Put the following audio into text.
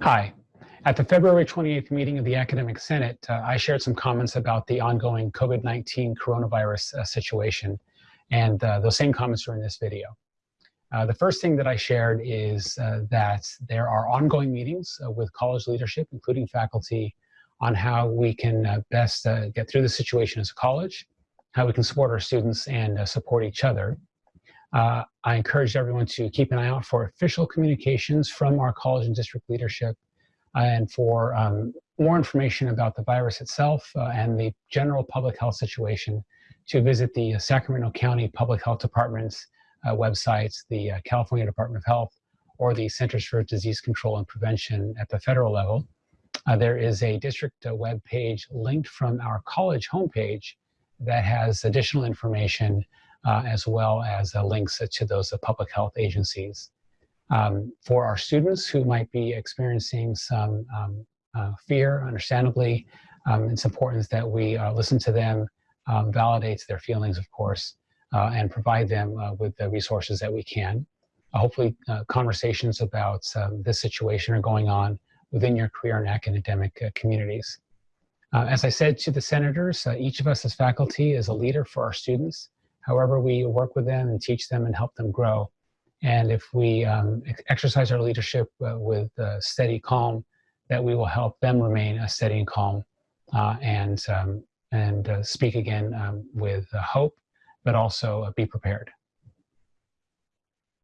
Hi. At the February 28th meeting of the Academic Senate, uh, I shared some comments about the ongoing COVID-19 coronavirus uh, situation, and uh, those same comments are in this video. Uh, the first thing that I shared is uh, that there are ongoing meetings uh, with college leadership, including faculty, on how we can best get through the situation as a college, how we can support our students and support each other. Uh, I encourage everyone to keep an eye out for official communications from our college and district leadership and for um, more information about the virus itself uh, and the general public health situation to visit the Sacramento County Public Health Department's uh, websites, the uh, California Department of Health, or the Centers for Disease Control and Prevention at the federal level. Uh, there is a district uh, web page linked from our college homepage that has additional information uh, as well as uh, links to those uh, public health agencies. Um, for our students who might be experiencing some um, fear, understandably, um, it's important that we listen to them, um, validates their feelings, of course, and provide them with the resources that we can. hopefully, conversations about um, this situation are going on within your career and academic uh, communities. Uh, as I said to the senators, uh, each of us as faculty is a leader for our students however we work with them and teach them and help them grow. And if we um, exercise our leadership uh, with uh, steady calm, that we will help them remain a steady and calm uh, and, um, and uh, speak again um, with uh, hope, but also be prepared.